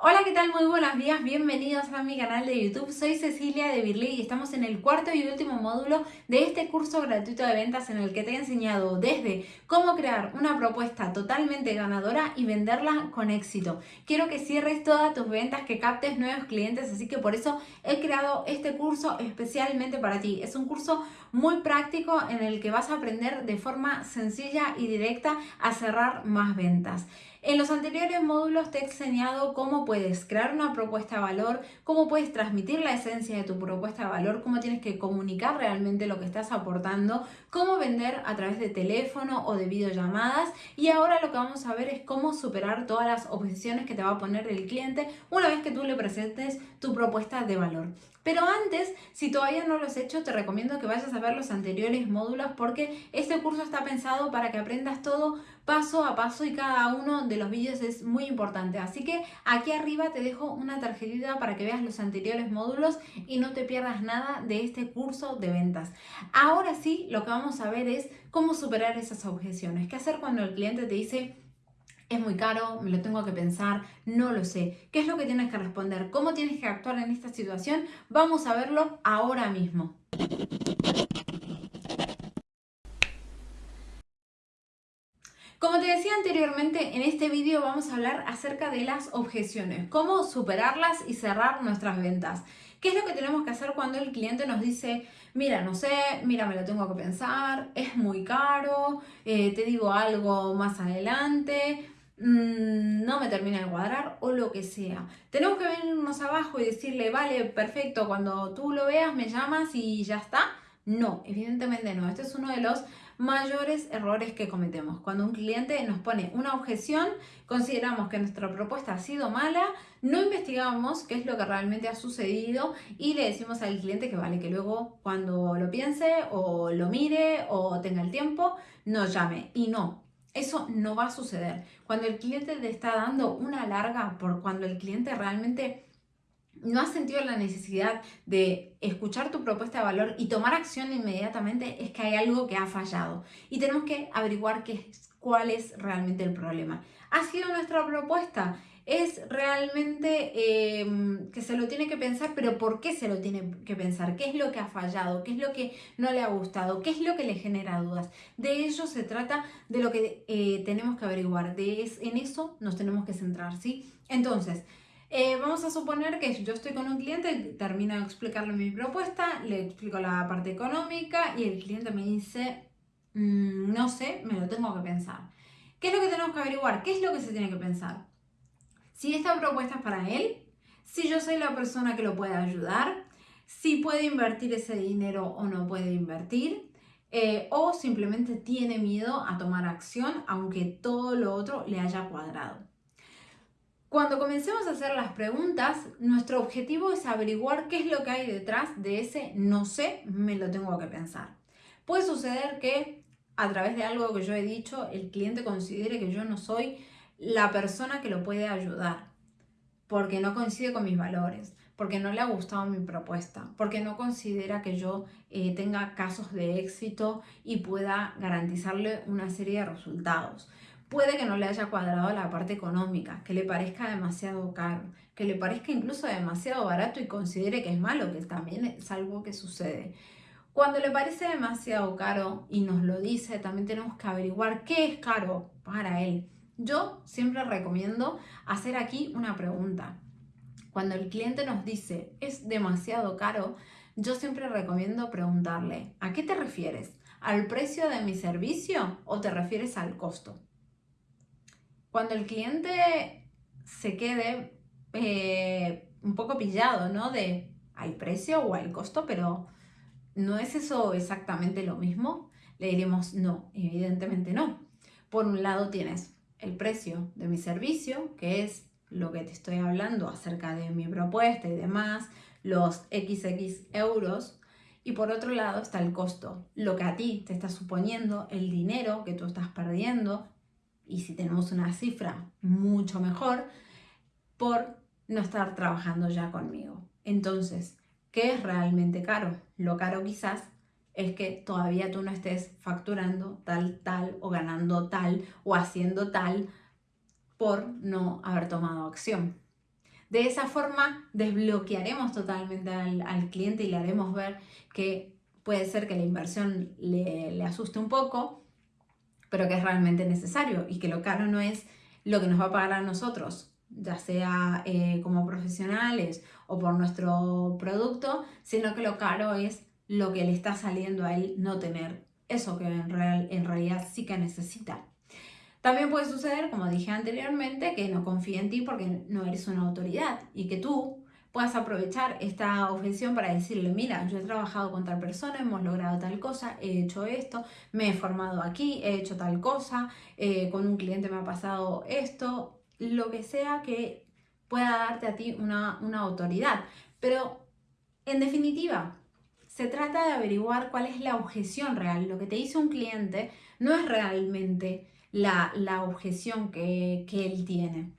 Hola, ¿qué tal? Muy buenos días, bienvenidos a mi canal de YouTube. Soy Cecilia de Birley y estamos en el cuarto y último módulo de este curso gratuito de ventas en el que te he enseñado desde cómo crear una propuesta totalmente ganadora y venderla con éxito. Quiero que cierres todas tus ventas, que captes nuevos clientes, así que por eso he creado este curso especialmente para ti. Es un curso muy práctico en el que vas a aprender de forma sencilla y directa a cerrar más ventas. En los anteriores módulos te he enseñado cómo puedes crear una propuesta de valor, cómo puedes transmitir la esencia de tu propuesta de valor, cómo tienes que comunicar realmente lo que estás aportando, cómo vender a través de teléfono o de videollamadas y ahora lo que vamos a ver es cómo superar todas las objeciones que te va a poner el cliente una vez que tú le presentes tu propuesta de valor. Pero antes, si todavía no lo has hecho, te recomiendo que vayas a ver los anteriores módulos porque este curso está pensado para que aprendas todo paso a paso y cada uno de los vídeos es muy importante. Así que aquí arriba te dejo una tarjetita para que veas los anteriores módulos y no te pierdas nada de este curso de ventas. Ahora sí, lo que vamos a ver es cómo superar esas objeciones. ¿Qué hacer cuando el cliente te dice es muy caro, me lo tengo que pensar, no lo sé. ¿Qué es lo que tienes que responder? ¿Cómo tienes que actuar en esta situación? Vamos a verlo ahora mismo. Como te decía anteriormente, en este vídeo vamos a hablar acerca de las objeciones, cómo superarlas y cerrar nuestras ventas. ¿Qué es lo que tenemos que hacer cuando el cliente nos dice, mira, no sé, mira, me lo tengo que pensar, es muy caro, eh, te digo algo más adelante, Mm, no me termina de cuadrar o lo que sea. Tenemos que venirnos abajo y decirle, vale, perfecto, cuando tú lo veas me llamas y ya está. No, evidentemente no. Este es uno de los mayores errores que cometemos. Cuando un cliente nos pone una objeción, consideramos que nuestra propuesta ha sido mala, no investigamos qué es lo que realmente ha sucedido y le decimos al cliente que vale, que luego cuando lo piense o lo mire o tenga el tiempo, nos llame. Y no, eso no va a suceder. Cuando el cliente te está dando una larga, por cuando el cliente realmente no ha sentido la necesidad de escuchar tu propuesta de valor y tomar acción inmediatamente, es que hay algo que ha fallado. Y tenemos que averiguar qué cuál es realmente el problema. ¿Ha sido nuestra propuesta? Es realmente em, que se lo tiene que pensar, pero ¿por qué se lo tiene que pensar? ¿Qué es lo que ha fallado? ¿Qué es lo que no le ha gustado? ¿Qué es lo que le genera dudas? De ello se trata de lo que eh, tenemos que averiguar, de en eso nos tenemos que centrar, ¿sí? Entonces, eh, vamos a suponer que yo estoy con un cliente, termino de explicarle mi propuesta, le explico la parte económica y el cliente me dice, mm, no sé, me lo tengo que pensar. ¿Qué es lo que tenemos que averiguar? ¿Qué es lo que se tiene que pensar? Si esta propuesta es para él, si yo soy la persona que lo puede ayudar, si puede invertir ese dinero o no puede invertir, eh, o simplemente tiene miedo a tomar acción aunque todo lo otro le haya cuadrado. Cuando comencemos a hacer las preguntas, nuestro objetivo es averiguar qué es lo que hay detrás de ese no sé, me lo tengo que pensar. Puede suceder que a través de algo que yo he dicho, el cliente considere que yo no soy la persona que lo puede ayudar, porque no coincide con mis valores, porque no le ha gustado mi propuesta, porque no considera que yo eh, tenga casos de éxito y pueda garantizarle una serie de resultados. Puede que no le haya cuadrado la parte económica, que le parezca demasiado caro, que le parezca incluso demasiado barato y considere que es malo, que también es algo que sucede. Cuando le parece demasiado caro y nos lo dice, también tenemos que averiguar qué es caro para él yo siempre recomiendo hacer aquí una pregunta. Cuando el cliente nos dice es demasiado caro, yo siempre recomiendo preguntarle ¿a qué te refieres? ¿Al precio de mi servicio o te refieres al costo? Cuando el cliente se quede eh, un poco pillado, ¿no? De ¿hay precio o hay costo? Pero ¿no es eso exactamente lo mismo? Le diremos no, evidentemente no. Por un lado tienes el precio de mi servicio, que es lo que te estoy hablando acerca de mi propuesta y demás, los XX euros, y por otro lado está el costo, lo que a ti te está suponiendo, el dinero que tú estás perdiendo, y si tenemos una cifra mucho mejor, por no estar trabajando ya conmigo. Entonces, ¿qué es realmente caro? Lo caro quizás es que todavía tú no estés facturando tal, tal o ganando tal o haciendo tal por no haber tomado acción. De esa forma desbloquearemos totalmente al, cliente y le haremos ver que puede ser que la inversión le, asuste un poco, pero que es realmente necesario y que lo caro no es lo que nos va a pagar a nosotros, ya sea eh, como profesionales o por nuestro producto, sino que lo caro es lo que le está saliendo a él no tener eso que en, real, en realidad sí que necesita. También puede suceder, como dije anteriormente, que no confíe en ti porque no eres una autoridad y que tú puedas aprovechar esta objeción para decirle, mira, yo he trabajado con tal persona, hemos logrado tal cosa, he hecho esto, me he formado aquí, he hecho tal cosa, eh, con un cliente me ha pasado esto, lo que sea que pueda darte a ti una, una autoridad. Pero, en definitiva, se trata de averiguar cuál es la objeción real. Lo que te dice un cliente no es realmente la, objeción que, él tiene,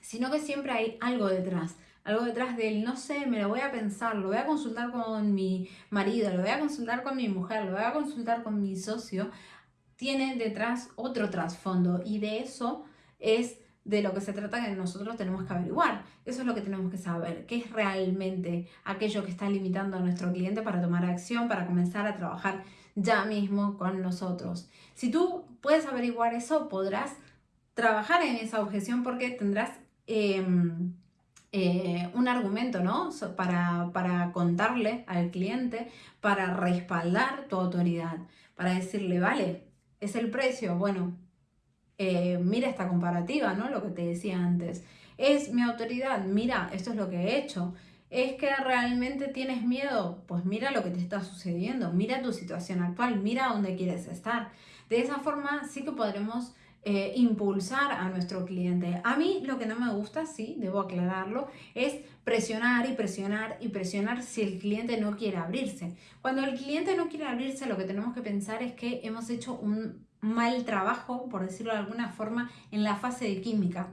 sino que siempre hay algo detrás algo detrás de él, no sé, me lo voy a pensar, lo voy a consultar con mi marido, lo voy a consultar con mi mujer, lo voy a consultar con mi socio, tiene detrás otro trasfondo y de eso es de lo que se trata que nosotros tenemos que averiguar. Eso es lo que tenemos que saber, qué es realmente aquello que está limitando a nuestro cliente para tomar acción, para comenzar a trabajar ya mismo con nosotros. Si tú puedes averiguar eso, podrás trabajar en esa objeción porque tendrás em, eh, un argumento, ¿no? Para, para contarle al cliente, para respaldar tu autoridad, para decirle, vale, es el precio, bueno, eh, mira esta comparativa, ¿no? Lo que te decía antes. Es mi autoridad, mira, esto es lo que he hecho. ¿Es que realmente tienes miedo? Pues mira lo que te está sucediendo, mira tu situación actual, mira dónde quieres estar. De esa forma sí que podremos eh, impulsar a nuestro cliente. A mí lo que no me gusta, sí, debo aclararlo, es presionar y presionar y presionar si el cliente no quiere abrirse. Cuando el cliente no quiere abrirse, lo que tenemos que pensar es que hemos hecho un mal trabajo, por decirlo de alguna forma, en la fase de química.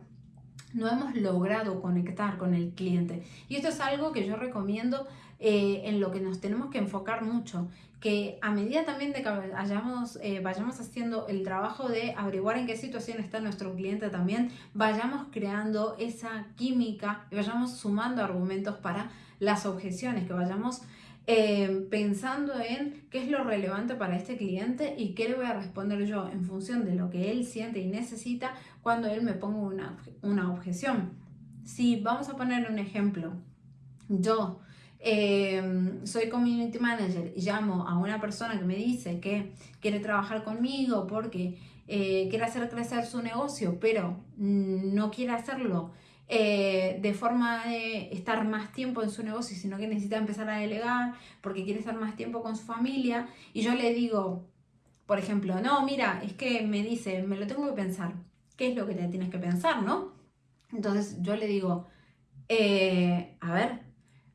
No hemos logrado conectar con el cliente. Y esto es algo que yo recomiendo eh, en lo que nos tenemos que enfocar mucho, que a medida también de que vayamos, eh, vayamos haciendo el trabajo de averiguar en qué situación está nuestro cliente también, vayamos creando esa química y vayamos sumando argumentos para las objeciones, que vayamos eh, pensando en qué es lo relevante para este cliente y qué le voy a responder yo en función de lo que él siente y necesita cuando él me ponga una, una objeción. Si vamos a poner un ejemplo, yo eh, soy community manager y llamo a una persona que me dice que quiere trabajar conmigo porque eh, quiere hacer crecer su negocio, pero no quiere hacerlo eh, de forma de estar más tiempo en su negocio, sino que necesita empezar a delegar porque quiere estar más tiempo con su familia. Y yo le digo, por ejemplo, no, mira, es que me dice, me lo tengo que pensar. ¿Qué es lo que te tienes que pensar, no? Entonces yo le digo, eh, a ver,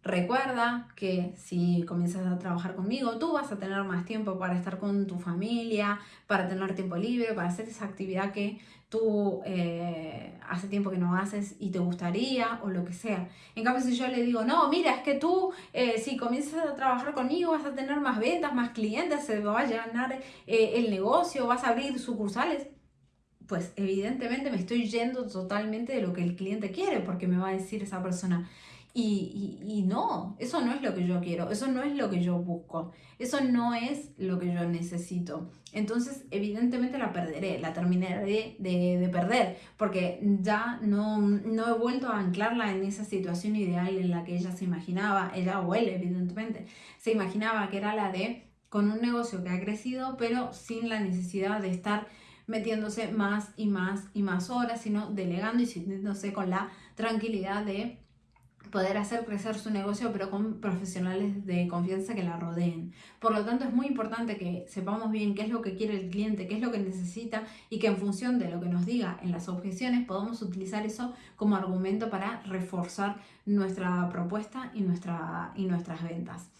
Recuerda que si comienzas a trabajar conmigo, tú vas a tener más tiempo para estar con tu familia, para tener tiempo libre, para hacer esa actividad que tú eh, hace tiempo que no haces y te gustaría o lo que sea. En cambio, si yo le digo, no, mira, es que tú eh, si comienzas a trabajar conmigo vas a tener más ventas, más clientes, se va a llenar eh, el negocio, vas a abrir sucursales, pues evidentemente me estoy yendo totalmente de lo que el cliente quiere, porque me va a decir esa persona, y, no, eso no es lo que yo quiero, eso no es lo que yo busco, eso no es lo que yo necesito. Entonces, evidentemente la perderé, la terminaré de, perder, porque ya no, no, he vuelto a anclarla en esa situación ideal en la que ella se imaginaba, ella o él, evidentemente, se imaginaba que era la de con un negocio que ha crecido, pero sin la necesidad de estar metiéndose más y más y más horas, sino delegando y sintiéndose con la tranquilidad de poder hacer crecer su negocio, pero con profesionales de confianza que la rodeen. Por lo tanto, es muy importante que sepamos bien qué es lo que quiere el cliente, qué es lo que necesita y que en función de lo que nos diga en las objeciones podamos utilizar eso como argumento para reforzar nuestra propuesta y, nuestra, y nuestras ventas.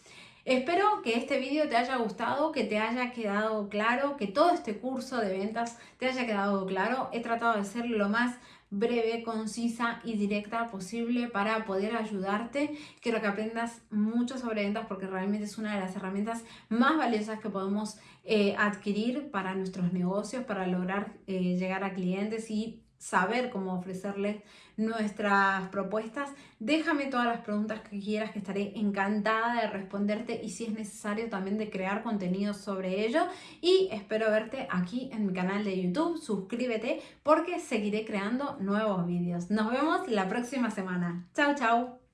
Espero que este vídeo te haya gustado, que te haya quedado claro, que todo este curso de ventas te haya quedado claro. He tratado de ser lo más breve, concisa y directa posible para poder ayudarte. Quiero que aprendas mucho sobre ventas porque realmente es una de las herramientas más valiosas que podemos eh, adquirir para nuestros negocios, para lograr eh, llegar a clientes y saber cómo ofrecerles nuestras propuestas, déjame todas las preguntas que quieras que estaré encantada de responderte y si es necesario también de crear contenido sobre ello y espero verte aquí en mi canal de YouTube, suscríbete porque seguiré creando nuevos vídeos. Nos vemos la próxima semana. Chao, chao.